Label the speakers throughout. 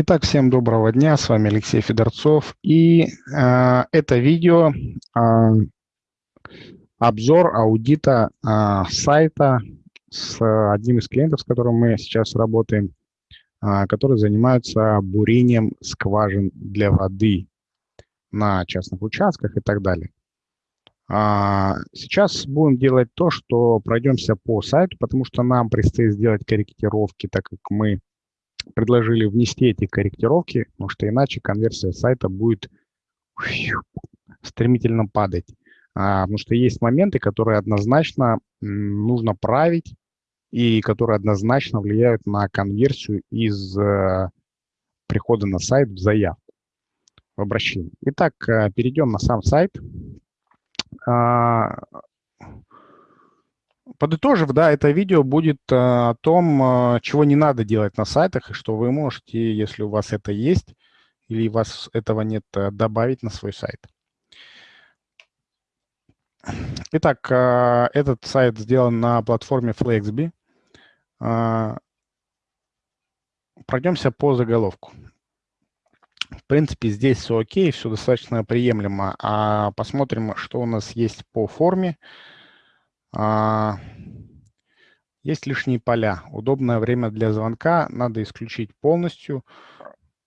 Speaker 1: Итак, всем доброго дня, с вами Алексей Федорцов. И э, это видео э, обзор аудита э, сайта с одним из клиентов, с которым мы сейчас работаем, э, который занимается бурением скважин для воды на частных участках и так далее. Сейчас будем делать то, что пройдемся по сайту, потому что нам предстоит сделать корректировки, так как мы предложили внести эти корректировки, потому что иначе конверсия сайта будет стремительно падать. А, потому что есть моменты, которые однозначно нужно править и которые однозначно влияют на конверсию из э, прихода на сайт в заявку, в обращение. Итак, э, перейдем на сам сайт. А, Подытожив, да, это видео будет э, о том, э, чего не надо делать на сайтах, и что вы можете, если у вас это есть, или у вас этого нет, э, добавить на свой сайт. Итак, этот сайт сделан на платформе Flexby. Пройдемся по заголовку. В принципе, здесь все окей, все достаточно приемлемо. А посмотрим, что у нас есть по форме. А, есть лишние поля. Удобное время для звонка надо исключить полностью.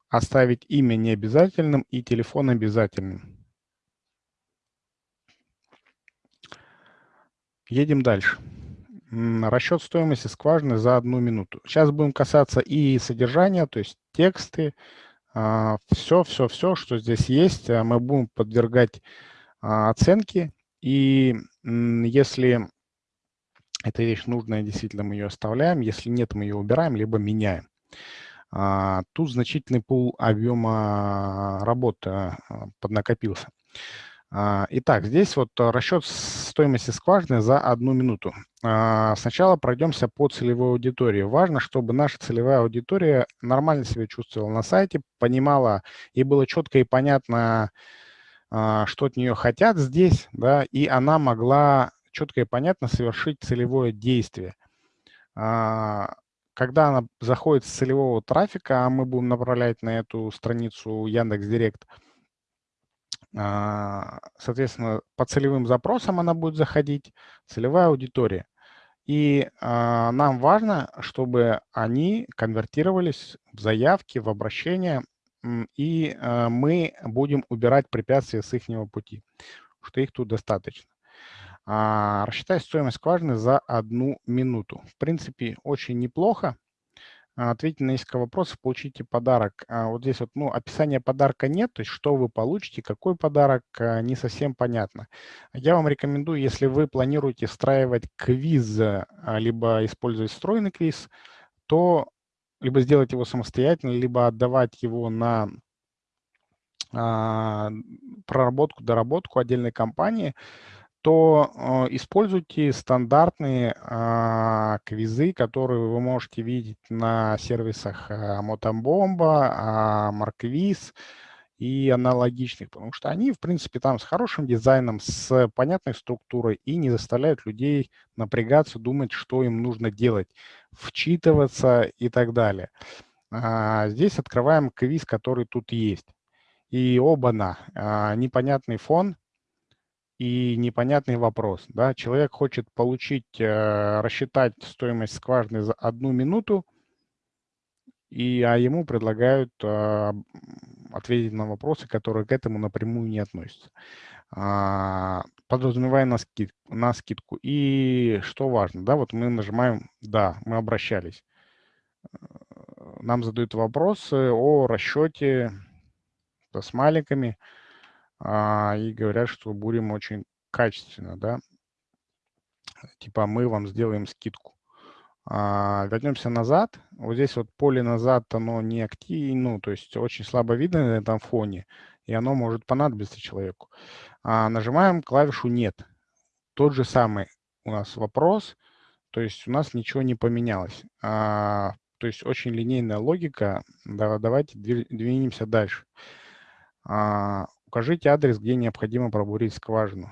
Speaker 1: Оставить имя необязательным и телефон обязательным. Едем дальше. Расчет стоимости скважины за одну минуту. Сейчас будем касаться и содержания, то есть тексты, все, все, все, что здесь есть, а мы будем подвергать а, оценке и если эта вещь нужная, действительно мы ее оставляем. Если нет, мы ее убираем, либо меняем. А, тут значительный пул объема работы а, поднакопился. А, итак, здесь вот расчет стоимости скважины за одну минуту. Сначала пройдемся по целевой аудитории. Важно, чтобы наша целевая аудитория нормально себя чувствовала на сайте, понимала и было четко и понятно, что от нее хотят здесь, да, и она могла четко и понятно совершить целевое действие. А, когда она заходит с целевого трафика, а мы будем направлять на эту страницу Яндекс.Директ, а, соответственно, по целевым запросам она будет заходить, целевая аудитория. И а, нам важно, чтобы они конвертировались в заявки, в обращения, и мы будем убирать препятствия с их пути, что их тут достаточно. А, рассчитай стоимость скважины за одну минуту. В принципе, очень неплохо. А, ответьте на несколько вопросов, получите подарок. А, вот здесь вот, ну, описания подарка нет, то есть что вы получите, какой подарок, не совсем понятно. Я вам рекомендую, если вы планируете встраивать квиз, либо использовать встроенный квиз, то либо сделать его самостоятельно, либо отдавать его на проработку, доработку отдельной компании, то э, используйте стандартные э, квизы, которые вы можете видеть на сервисах Мотомбомба, Марквиз и аналогичных, потому что они, в принципе, там с хорошим дизайном, с понятной структурой и не заставляют людей напрягаться, думать, что им нужно делать, вчитываться и так далее. А, здесь открываем квиз, который тут есть. И оба-на, а, непонятный фон, и непонятный вопрос. Да? Человек хочет получить, э, рассчитать стоимость скважины за одну минуту, и, а ему предлагают э, ответить на вопросы, которые к этому напрямую не относятся. А, подразумевая на, скид, на скидку. И что важно, да, вот мы нажимаем «Да», мы обращались. Нам задают вопросы о расчете с смайликами а, и говорят, что будем очень качественно, да, типа мы вам сделаем скидку. А, вернемся назад. Вот здесь вот поле назад, оно не активно, ну, то есть очень слабо видно на этом фоне, и оно может понадобиться человеку. А, нажимаем клавишу «Нет». Тот же самый у нас вопрос, то есть у нас ничего не поменялось. А, то есть очень линейная логика. Да, давайте двинемся дальше. А, Укажите адрес, где необходимо пробурить скважину.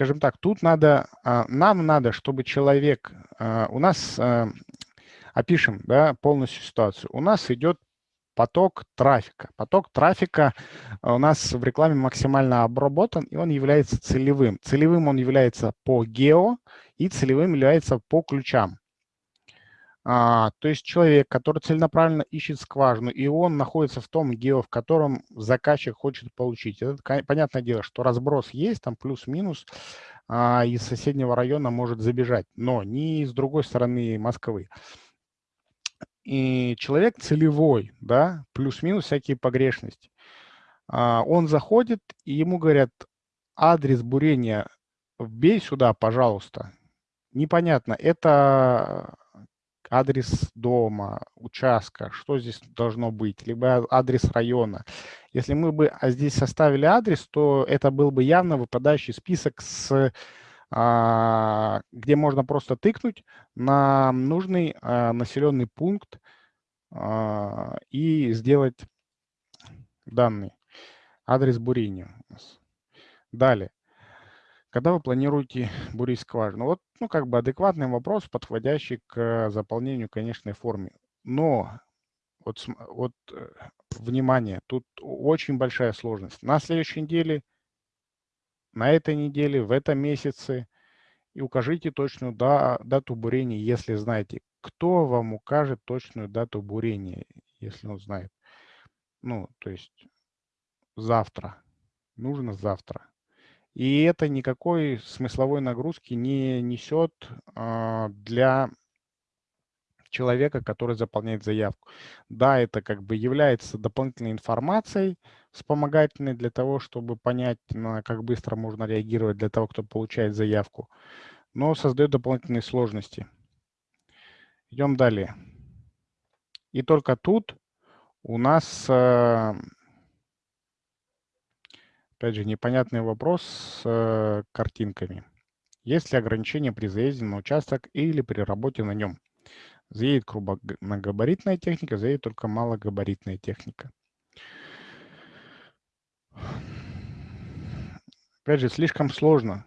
Speaker 1: Скажем так, тут надо, а, нам надо, чтобы человек, а, у нас, а, опишем да, полностью ситуацию, у нас идет поток трафика. Поток трафика у нас в рекламе максимально обработан, и он является целевым. Целевым он является по гео, и целевым является по ключам. А, то есть человек, который целенаправленно ищет скважину, и он находится в том гео, в котором заказчик хочет получить. Это понятное дело, что разброс есть, там плюс-минус, а, из соседнего района может забежать, но не с другой стороны Москвы. И человек целевой, да, плюс-минус всякие погрешности. А, он заходит, и ему говорят, адрес бурения вбей сюда, пожалуйста. Непонятно, это адрес дома, участка, что здесь должно быть, либо адрес района. Если мы бы а, здесь составили адрес, то это был бы явно выпадающий список, с, а, где можно просто тыкнуть на нужный а, населенный пункт а, и сделать данный адрес бурения. Далее. Когда вы планируете бурить скважину? Вот, ну, как бы адекватный вопрос, подходящий к заполнению конечной форме. Но, вот, вот э, внимание, тут очень большая сложность. На следующей неделе, на этой неделе, в этом месяце, и укажите точную да, дату бурения, если знаете. Кто вам укажет точную дату бурения, если он знает? Ну, то есть завтра. Нужно завтра. И это никакой смысловой нагрузки не несет а, для человека, который заполняет заявку. Да, это как бы является дополнительной информацией, вспомогательной для того, чтобы понять, на как быстро можно реагировать для того, кто получает заявку, но создает дополнительные сложности. Идем далее. И только тут у нас а, Опять же, непонятный вопрос с э, картинками. Есть ли ограничения при заезде на участок или при работе на нем? Заедет крупногабаритная техника, заедет только малогабаритная техника. Опять же, слишком сложно.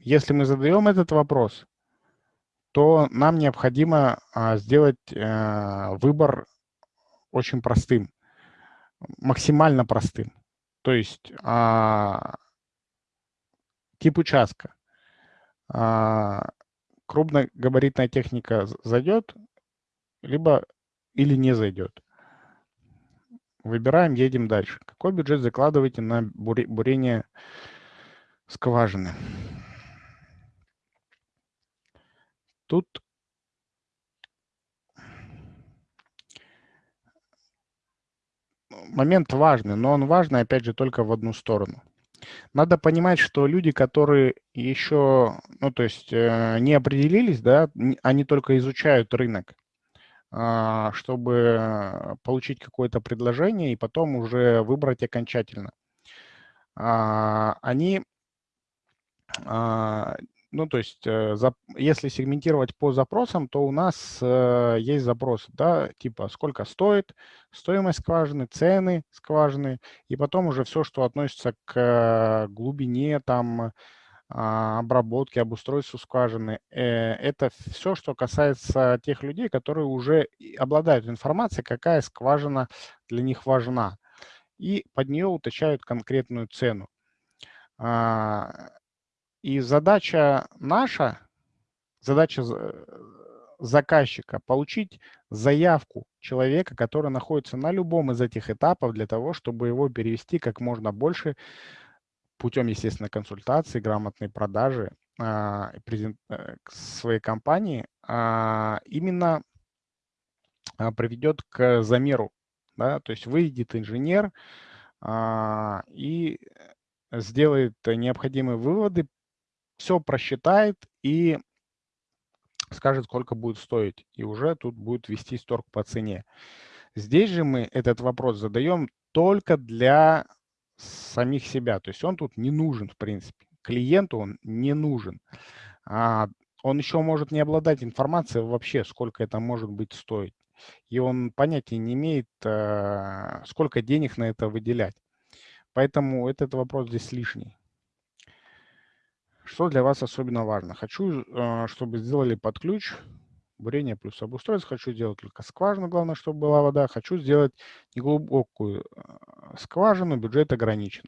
Speaker 1: Если мы задаем этот вопрос, то нам необходимо а, сделать а, выбор очень простым, максимально простым. То есть а, тип участка. А, крупногабаритная техника зайдет, либо или не зайдет. Выбираем, едем дальше. Какой бюджет закладываете на бурение скважины? Тут момент важный, но он важный, опять же, только в одну сторону. Надо понимать, что люди, которые еще, ну, то есть э, не определились, да, они только изучают рынок, а, чтобы получить какое-то предложение и потом уже выбрать окончательно. А, они а, ну, то есть, э, если сегментировать по запросам, то у нас э, есть запрос, да, типа сколько стоит, стоимость скважины, цены скважины, и потом уже все, что относится к глубине, там, а, обработки, обустройству скважины. Э, это все, что касается тех людей, которые уже обладают информацией, какая скважина для них важна, и под нее уточняют конкретную цену. И задача наша, задача заказчика получить заявку человека, который находится на любом из этих этапов для того, чтобы его перевести как можно больше путем, естественно, консультации, грамотной продажи а, а, своей компании, а, именно а, приведет к замеру. Да? То есть выйдет инженер а, и сделает необходимые выводы все просчитает и скажет, сколько будет стоить. И уже тут будет вести торг по цене. Здесь же мы этот вопрос задаем только для самих себя. То есть он тут не нужен, в принципе. Клиенту он не нужен. А он еще может не обладать информацией вообще, сколько это может быть стоить. И он понятия не имеет, а, сколько денег на это выделять. Поэтому этот вопрос здесь лишний. Что для вас особенно важно? Хочу, э, чтобы сделали под ключ бурение плюс обустройство. Хочу сделать только скважину, главное, чтобы была вода. Хочу сделать неглубокую э, скважину, бюджет ограничен.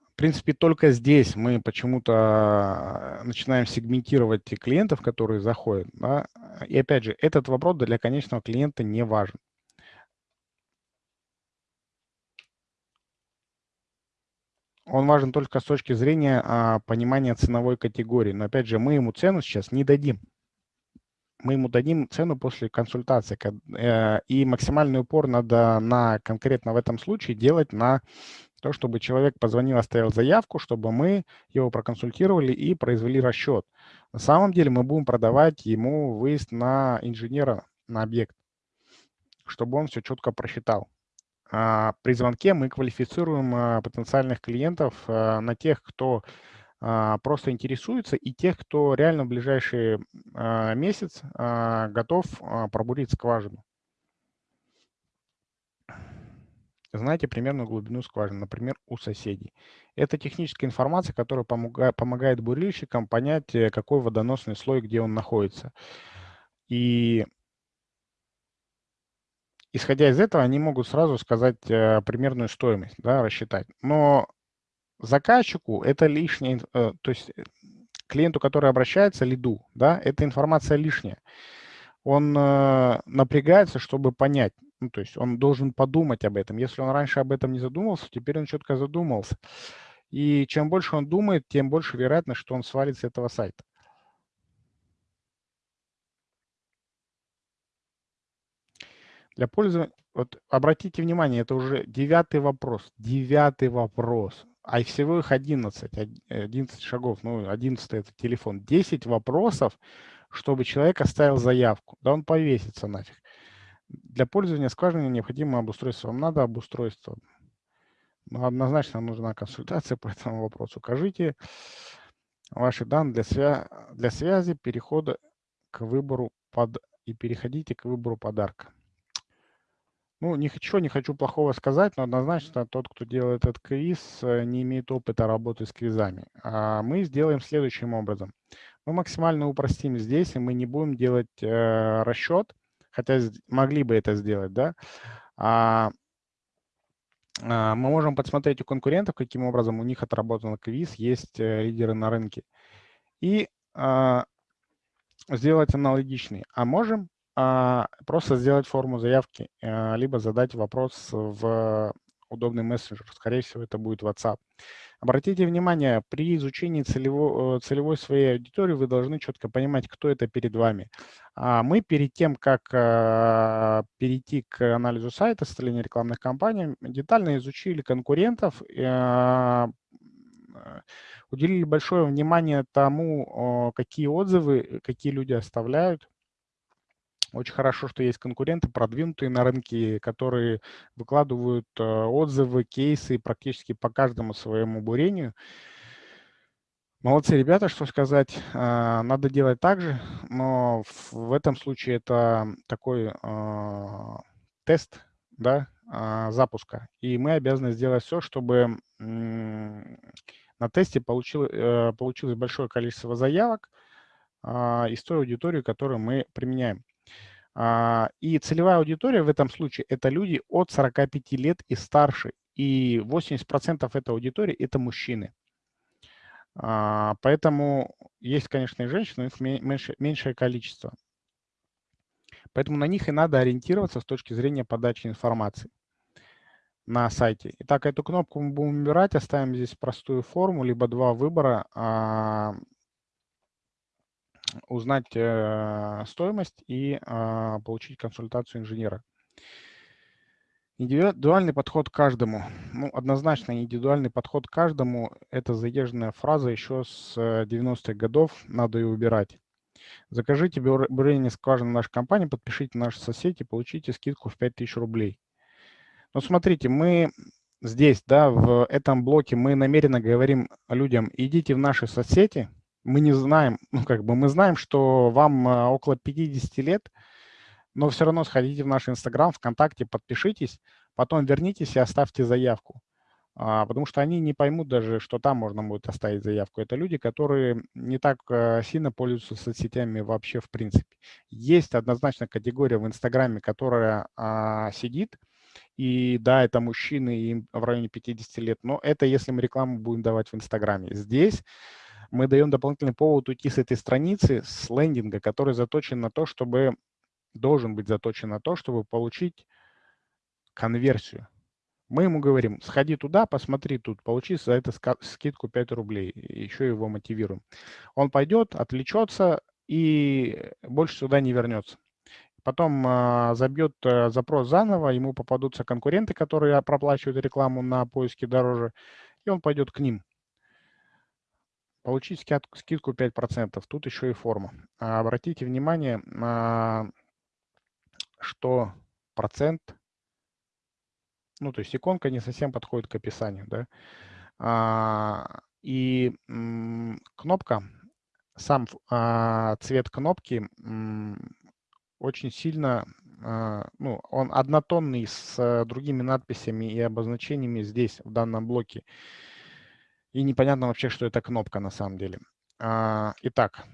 Speaker 1: В принципе, только здесь мы почему-то э, начинаем сегментировать клиентов, которые заходят. Да? И опять же, этот вопрос для конечного клиента не важен. Он важен только с точки зрения а, понимания ценовой категории. Но опять же, мы ему цену сейчас не дадим. Мы ему дадим цену после консультации. Э, и максимальный упор надо на конкретно в этом случае делать на то, чтобы человек позвонил, оставил заявку, чтобы мы его проконсультировали и произвели расчет. На самом деле мы будем продавать ему выезд на инженера, на объект, чтобы он все четко просчитал. А, при звонке мы квалифицируем а, потенциальных клиентов а, на тех, кто просто интересуется, и тех, кто реально в ближайший месяц готов пробурить скважину. Знаете примерную глубину скважины, например, у соседей. Это техническая информация, которая помогает бурильщикам понять, э, какой водоносный слой, где он находится. И исходя из этого, они могут сразу сказать э, примерную стоимость, да, рассчитать. Но заказчику это лишнее, э, то есть э, клиенту, который обращается, лиду, да, эта информация лишняя. Он напрягается, чтобы понять, ну, то есть он должен подумать об этом. Если он раньше об этом не задумался, теперь он четко задумался. И чем больше он думает, тем больше вероятность, что он свалит с этого сайта. Для пользования, вот обратите внимание, это уже девятый вопрос, девятый вопрос, а всего их 11, 11 шагов, ну 11 это телефон, 10 вопросов, чтобы человек оставил заявку, да он повесится нафиг. Для пользования скважиной необходимо обустройство. Вам надо обустройство. Ну, однозначно нужна консультация по этому вопросу. Укажите ваши данные для, свя для связи, перехода к выбору под и переходите к выбору подарка. Ну, ничего не хочу плохого сказать, но однозначно тот, кто делает этот квиз, э, не имеет опыта работы с квизами. А мы сделаем следующим образом. Мы максимально упростим здесь, и мы не будем делать э, расчет, хотя могли бы это сделать, да. А, а, мы можем посмотреть у конкурентов, каким образом у них отработан квиз, есть э, лидеры на рынке. И а, сделать аналогичный. А можем просто сделать форму заявки, а, либо задать вопрос в удобный мессенджер. Скорее всего, это будет WhatsApp. Обратите внимание, при изучении целевой, э, целевой своей аудитории вы должны четко понимать, кто это перед вами. А мы перед тем, как перейти к анализу сайта, состояния рекламных кампаний, детально изучили конкурентов, уделили большое внимание тому, какие отзывы, какие люди оставляют, очень хорошо, что есть конкуренты, продвинутые на рынке, которые выкладывают э, отзывы, кейсы практически по каждому своему бурению. Молодцы ребята, что сказать. А, надо делать так же, но в этом случае это такой а, тест да, а, запуска. И мы обязаны сделать все, чтобы на тесте э, получилось большое количество заявок из той аудитории, которую мы применяем. А, и целевая аудитория в этом случае – это люди от 45 лет и старше. И 80% этой аудитории – это мужчины. А, поэтому есть, конечно, и женщины, но их меньше, меньшее количество. Поэтому на них и надо ориентироваться с точки зрения подачи информации на сайте. Итак, эту кнопку мы будем убирать, оставим здесь простую форму, либо два выбора а, узнать э, стоимость и э, получить консультацию инженера. Индивидуальный подход к каждому. Ну, однозначно индивидуальный подход к каждому – это заезженная фраза еще с 90-х годов, надо ее убирать. Закажите бурение скважины нашей компании, подпишите наши соцсети, получите скидку в 5000 рублей. Но смотрите, мы здесь, да, в этом блоке мы намеренно говорим людям, идите в наши соцсети – мы не знаем, ну как бы мы знаем, что вам э, около 50 лет, но все равно сходите в наш Инстаграм, ВКонтакте, подпишитесь, потом вернитесь и оставьте заявку. а, потому что они не поймут даже, что там можно будет оставить заявку. Это люди, которые не так э, сильно пользуются соцсетями вообще в принципе. Есть однозначно категория в Инстаграме, которая а, сидит, и да, это мужчины, им в районе 50 лет, но это если мы рекламу будем давать в Инстаграме. Здесь мы даем дополнительный повод уйти с этой страницы, с лендинга, который заточен на то, чтобы, должен быть заточен на то, чтобы получить конверсию. Мы ему говорим, сходи туда, посмотри тут, получи за это скидку 5 рублей, еще его мотивируем. Он пойдет, отвлечется и больше сюда не вернется. Потом э, забьет э, запрос заново, ему попадутся конкуренты, которые проплачивают рекламу на поиске дороже, и он пойдет к ним. Получить скидку 5%. Тут еще и форма. А обратите внимание, э, что процент ну, то есть иконка не совсем подходит к описанию, да. А, и кнопка, сам а, цвет кнопки очень сильно, ну, он однотонный с а, другими надписями и обозначениями здесь, в данном блоке. И непонятно вообще, что это кнопка на самом деле. А, итак,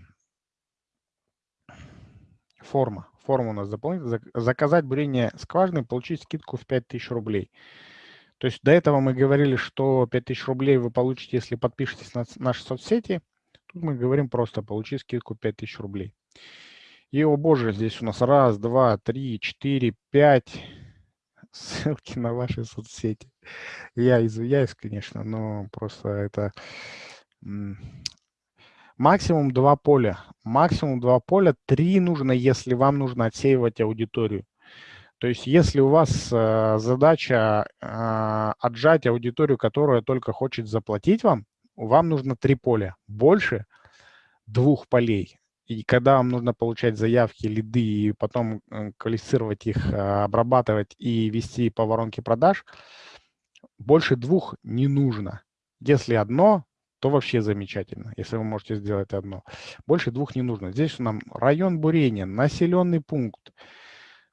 Speaker 1: форма форму у нас дополнительно. Заказать бурение скважины, получить скидку в 5000 рублей. То есть до этого мы говорили, что 5000 рублей вы получите, если подпишетесь на наши соцсети. Тут мы говорим просто получить скидку 5000 рублей. И, о боже, здесь у нас раз, два, три, четыре, пять ссылки на ваши соцсети. Я извиняюсь, конечно, но просто это Максимум два поля. Максимум два поля. Три нужно, если вам нужно отсеивать аудиторию. То есть если у вас э, задача э, отжать аудиторию, которая только хочет заплатить вам, вам нужно три поля. Больше двух полей. И когда вам нужно получать заявки, лиды, и потом э, квалифицировать их, э, обрабатывать и вести по воронке продаж, больше двух не нужно. Если одно, то вообще замечательно, если вы можете сделать одно. Больше двух не нужно. Здесь нам район бурения, населенный пункт,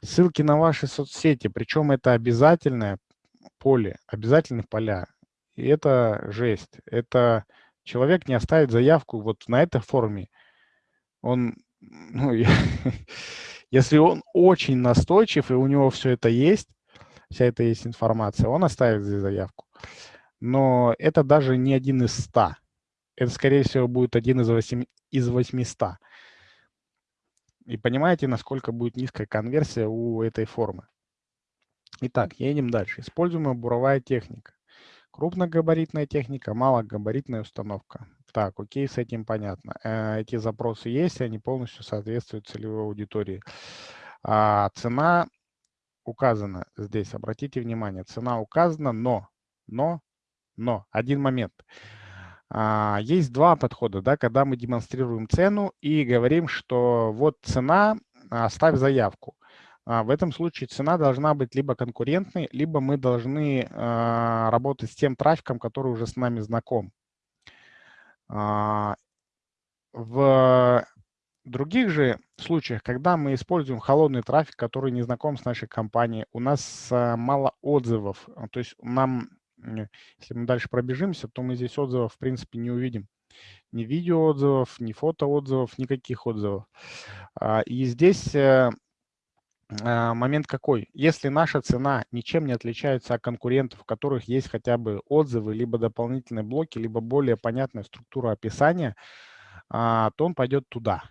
Speaker 1: ссылки на ваши соцсети, причем это обязательное поле, обязательные поля. И это жесть. Это человек не оставит заявку вот на этой форме. Он, ну, если он очень настойчив, и у него все это есть, вся эта есть информация, он оставит здесь заявку но это даже не один из ста. Это, скорее всего, будет один из, 8, из 800. И понимаете, насколько будет низкая конверсия у этой формы. Итак, едем дальше. Используемая буровая техника. Крупногабаритная техника, малогабаритная установка. Так, окей, с этим понятно. Э, эти запросы есть, они полностью соответствуют целевой аудитории. А цена указана здесь, обратите внимание, цена указана, но, но но один момент. А, есть два подхода, да, когда мы демонстрируем цену и говорим, что вот цена, оставь заявку. А, в этом случае цена должна быть либо конкурентной, либо мы должны а, работать с тем трафиком, который уже с нами знаком. В других же случаях, когда мы используем холодный трафик, который не знаком с нашей компанией, у нас мало отзывов, то есть нам если мы дальше пробежимся, то мы здесь отзывов, в принципе, не увидим. Ни видео отзывов, ни фото отзывов, никаких отзывов. А, и здесь э, а, момент какой? Если наша цена ничем не отличается от конкурентов, у которых есть хотя бы отзывы, либо дополнительные блоки, либо более понятная структура описания, а, то он пойдет туда.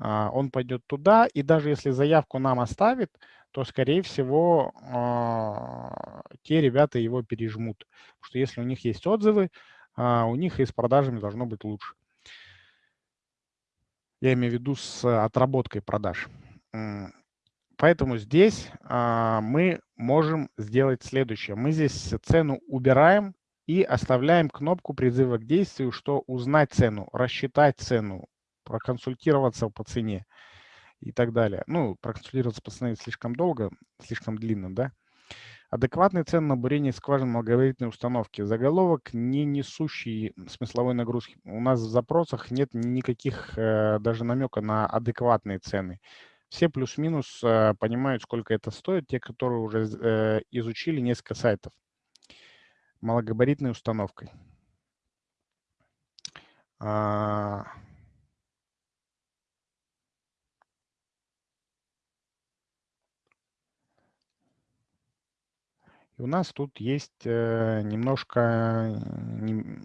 Speaker 1: Он пойдет туда, и даже если заявку нам оставит, то, скорее всего, а, те ребята его пережмут. Потому что если у них есть отзывы, а, у них и с продажами должно быть лучше. Я имею в виду с отработкой продаж. Поэтому здесь а, мы можем сделать следующее. Мы здесь цену убираем и оставляем кнопку призыва к действию, что узнать цену, рассчитать цену, проконсультироваться по цене и так далее. Ну, проконсультироваться пацаны слишком долго, слишком длинно, да. Адекватные цены на бурение скважин малогабаритной установки. Заголовок, не несущий смысловой нагрузки. У нас в запросах нет никаких э, даже намека на адекватные цены. Все плюс-минус э, понимают, сколько это стоит, те, которые уже э, изучили несколько сайтов. малогабаритной установкой. У нас тут есть э, немножко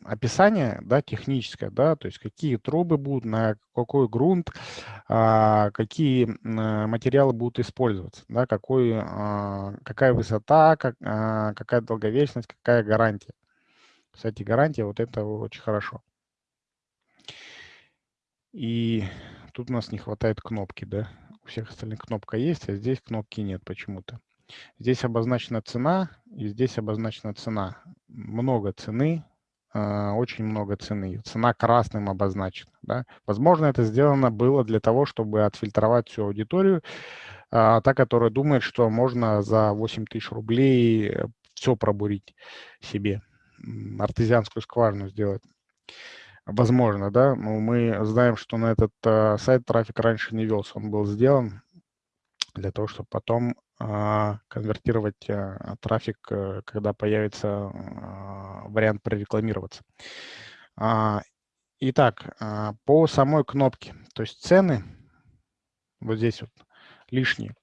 Speaker 1: описание да, техническое, да, то есть какие трубы будут, на какой грунт, а, какие материалы будут использоваться, да, какой, а, какая высота, а, какая долговечность, какая гарантия. Кстати, гарантия, вот это очень хорошо. И тут у нас не хватает кнопки, да. У всех остальных кнопка есть, а здесь кнопки нет почему-то. Здесь обозначена цена, и здесь обозначена цена. Много цены, а, очень много цены. Цена красным обозначена. Да? Возможно, это сделано было для того, чтобы отфильтровать всю аудиторию, а, та, которая думает, что можно за 8 тысяч рублей все пробурить себе, артезианскую скважину сделать. Возможно, да. Но мы знаем, что на этот а, сайт трафик раньше не велся. Он был сделан для того, чтобы потом конвертировать а, трафик, э, когда появится а, вариант прорекламироваться. Итак, по самой кнопке, то есть цены, вот здесь вот лишние,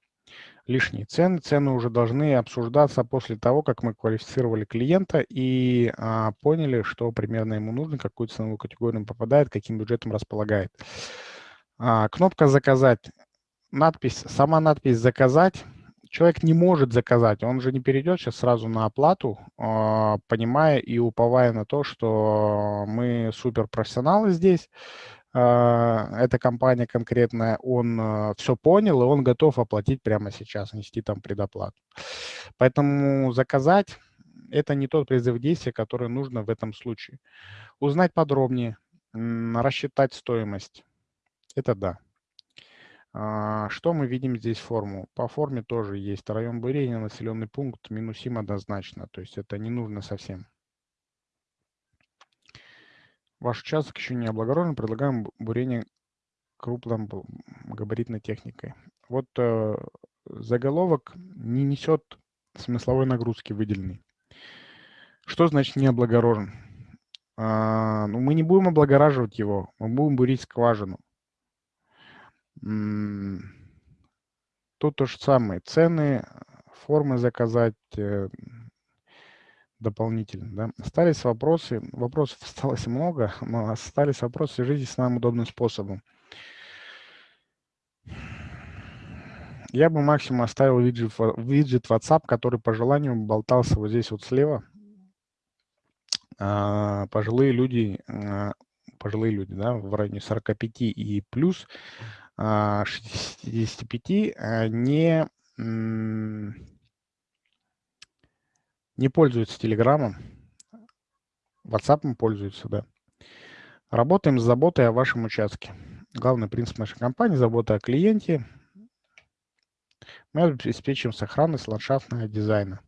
Speaker 1: лишние цены. Цены уже должны обсуждаться после того, как мы квалифицировали клиента и а, поняли, что примерно ему нужно, какую ценовую категорию он попадает, каким бюджетом располагает. А, кнопка «Заказать». Надпись, сама надпись «Заказать» человек не может заказать, он же не перейдет сейчас сразу на оплату, а, понимая и уповая на то, что мы суперпрофессионалы здесь, а, эта компания конкретная, он а, все понял, и он готов оплатить прямо сейчас, нести там предоплату. Поэтому заказать – это не тот призыв действия, который нужно в этом случае. Узнать подробнее, рассчитать стоимость – это да. А, что мы видим здесь форму? По форме тоже есть район бурения, населенный пункт, минусим однозначно, то есть это не нужно совсем. Ваш участок еще не облагорожен, предлагаем бурение крупным габаритной техникой. Вот э, заголовок не несет смысловой нагрузки выделенной. Что значит не облагорожен? А, ну, мы не будем облагораживать его, мы будем бурить скважину. Тут то же самое. Цены, формы заказать э, дополнительно. Да? Остались вопросы. Вопросов осталось много, но остались вопросы. Свяжитесь с нами удобным способом. Я бы максимум оставил виджет, виджет WhatsApp, который по желанию болтался вот здесь вот слева. А, пожилые люди, а, пожилые люди, да, в районе 45 и плюс, 65 а, не, не пользуются Телеграмом, WhatsApp пользуются, да. Работаем с заботой о вашем участке. Главный принцип нашей компании – забота о клиенте. Мы обеспечиваем сохранность ландшафтного дизайна.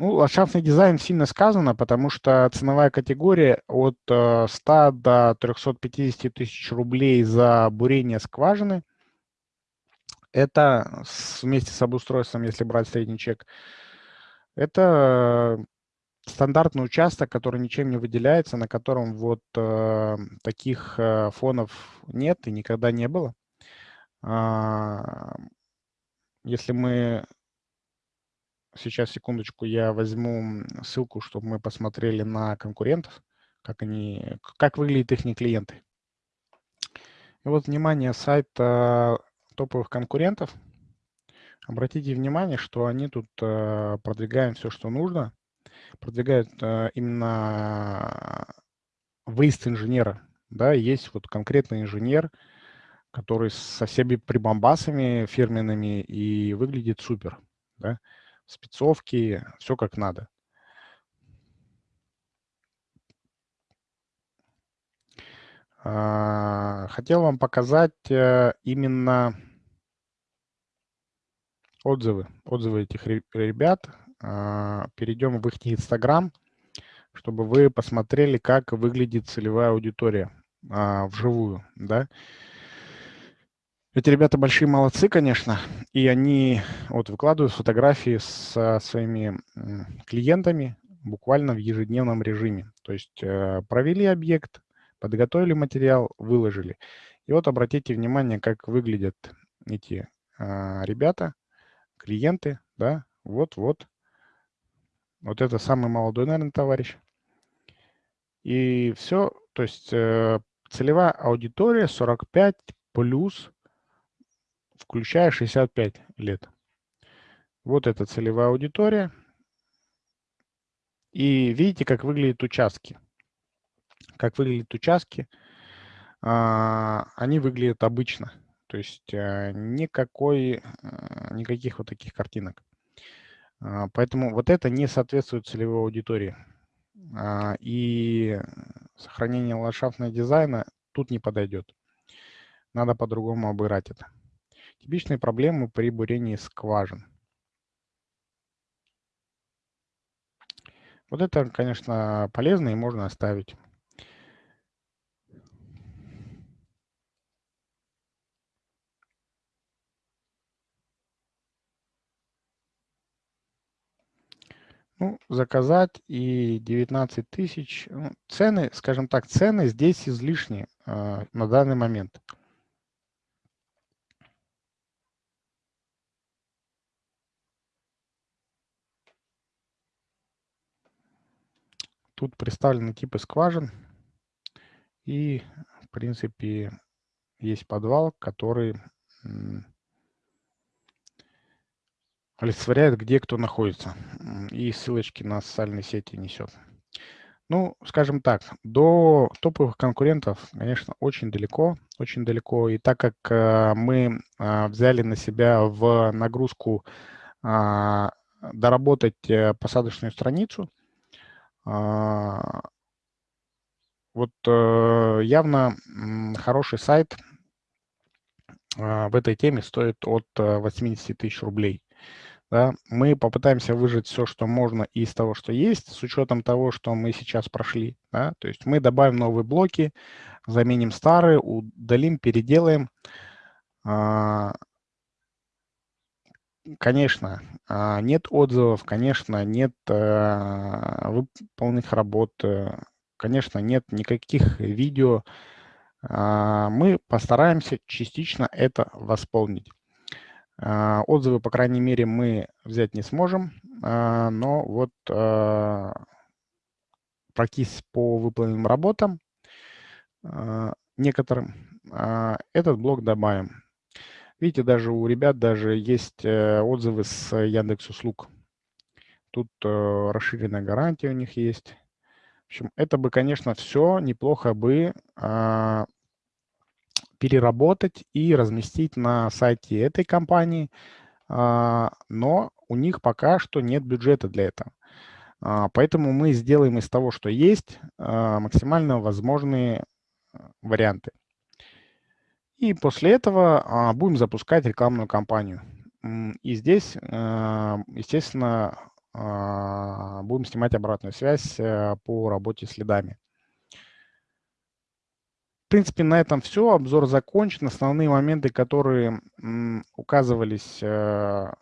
Speaker 1: Ну, ландшафтный дизайн сильно сказано, потому что ценовая категория от 100 э, до 350 тысяч рублей за бурение скважины. Это вместе с обустройством, если брать средний чек, это стандартный участок, который ничем не выделяется, на котором вот э, таких э, фонов нет и никогда не было. Э, если мы Сейчас, секундочку, я возьму ссылку, чтобы мы посмотрели на конкурентов, как, они, как выглядят их клиенты. И вот, внимание, сайт топовых конкурентов. Обратите внимание, что они тут э, продвигают все, что нужно. Продвигают э, именно выезд инженера. Да, есть вот конкретный инженер, который со всеми прибамбасами фирменными и выглядит супер. Да спецовки, все как надо. А, хотел вам показать э, именно отзывы, отзывы этих ребят. А, перейдем в их Инстаграм, чтобы вы посмотрели, как выглядит целевая аудитория а, вживую. Да? Эти ребята большие молодцы, конечно, и они вот выкладывают фотографии со своими клиентами буквально в ежедневном режиме. То есть э, провели объект, подготовили материал, выложили. И вот обратите внимание, как выглядят эти а, ребята, клиенты, да, вот-вот. Вот это самый молодой, наверное, товарищ. И все, то есть э, целевая аудитория 45 плюс, включая 65 лет. Вот это целевая аудитория. И видите, как выглядят участки. Как выглядят участки. А, они выглядят обычно. То есть э, никакой, э, никаких вот таких картинок. А, поэтому вот это не соответствует целевой аудитории. А, и сохранение ландшафтного дизайна тут не подойдет. Надо по-другому обыграть это. Типичные проблемы при бурении скважин. Вот это, конечно, полезно и можно оставить. Ну, заказать и 19 тысяч. Ну, цены, скажем так, цены здесь излишние э, на данный момент. Тут представлены типы скважин. И, в принципе, есть подвал, который олицетворяет, где кто находится. И ссылочки на социальные сети несет. Ну, скажем так, до топовых конкурентов, конечно, очень далеко, очень далеко. И так как э, мы э, взяли на себя в нагрузку э, доработать э, посадочную страницу, а, вот э, явно хороший сайт а, в этой теме стоит от 80 э, тысяч рублей. Да, мы попытаемся выжать все, что можно из того, что есть, с учетом того, что мы сейчас прошли. Да? То есть мы добавим новые блоки, заменим старые, удалим, переделаем. А, Конечно, а, нет отзывов, конечно, нет э, выполненных работ, э, конечно, нет никаких видео. А, мы постараемся частично это восполнить. А, отзывы, по крайней мере, мы взять не сможем, но вот пройтись по выполненным работам некоторым, этот блок добавим. Видите, даже у ребят даже есть э, отзывы с Яндекс Услуг. Тут э, расширенная гарантия у них есть. В общем, это бы, конечно, все неплохо бы а, переработать и разместить на сайте этой компании, а, но у них пока что нет бюджета для этого. А, поэтому мы сделаем из того, что есть, максимально возможные варианты. И после этого а, будем запускать рекламную кампанию. И здесь, а, естественно, а, будем снимать обратную связь а, по работе с лидами. В принципе, на этом все. Обзор закончен. Основные моменты, которые указывались, а,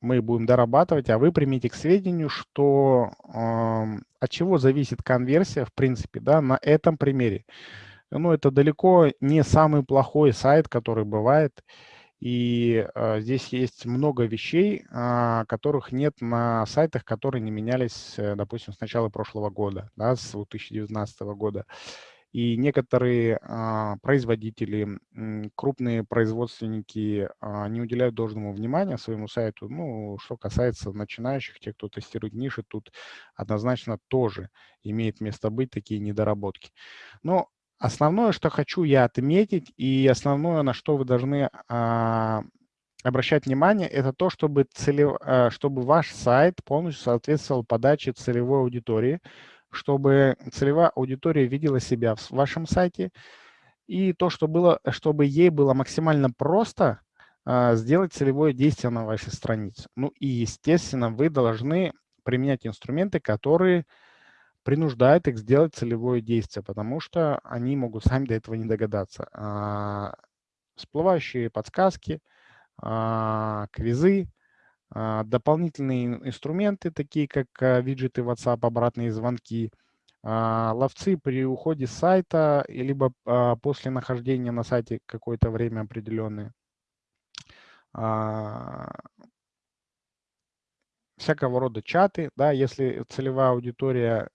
Speaker 1: мы будем дорабатывать, а вы примите к сведению, что от чего зависит конверсия, в принципе, да, на этом примере ну, это далеко не самый плохой сайт, который бывает. И э, здесь есть много вещей, э, которых нет на сайтах, которые не менялись, э, допустим, с начала прошлого года, да, с 2019 года. И некоторые э, производители, э, крупные производственники э, не уделяют должного внимания своему сайту. Ну, что касается начинающих, тех, кто тестирует ниши, тут однозначно тоже имеет место быть такие недоработки. Но Основное, что хочу я отметить, и основное, на что вы должны а, обращать внимание, это то, чтобы, целев, а, чтобы ваш сайт полностью соответствовал подаче целевой аудитории, чтобы целевая аудитория видела себя в вашем сайте, и то, что было, чтобы ей было максимально просто а, сделать целевое действие на вашей странице. Ну и, естественно, вы должны применять инструменты, которые принуждает их сделать целевое действие, потому что они могут сами до этого не догадаться. А, всплывающие подсказки, а, квизы, а, дополнительные инструменты, такие как а, виджеты WhatsApp, обратные звонки, ловцы при уходе с сайта, либо после нахождения на сайте какое-то время определенное, всякого рода чаты, да, если целевая аудитория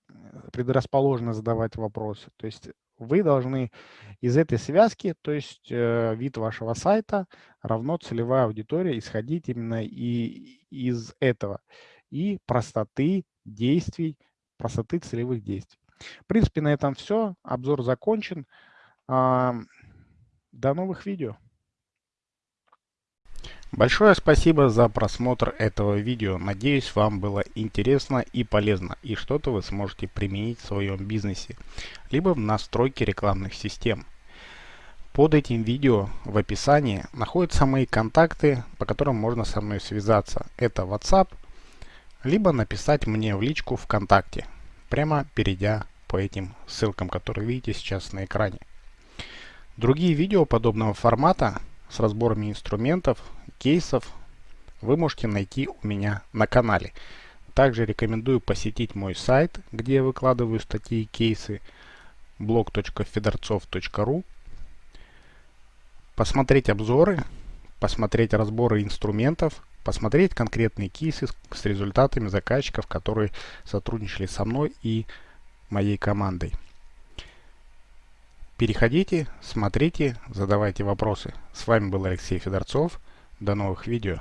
Speaker 1: предрасположена задавать вопросы. То есть вы должны из этой связки, то есть э, вид вашего сайта равно целевая аудитория, исходить именно и из этого. И простоты действий, простоты целевых действий. В принципе, на этом все. Обзор закончен. Э, до новых видео. Большое спасибо за просмотр этого видео. Надеюсь, вам было интересно и полезно, и что-то вы сможете применить в своем бизнесе, либо в настройке рекламных систем. Под этим видео в описании находятся мои контакты, по которым можно со мной связаться. Это WhatsApp, либо написать мне в личку ВКонтакте, прямо перейдя по этим ссылкам, которые видите сейчас на экране. Другие видео подобного формата с разборами инструментов, кейсов вы можете найти у меня на канале. Также рекомендую посетить мой сайт, где я выкладываю статьи и кейсы blog.fedorцов.ru посмотреть обзоры, посмотреть разборы инструментов, посмотреть конкретные кейсы с результатами заказчиков, которые сотрудничали со мной и моей командой. Переходите, смотрите, задавайте вопросы. С вами был Алексей Федорцов. До новых видео.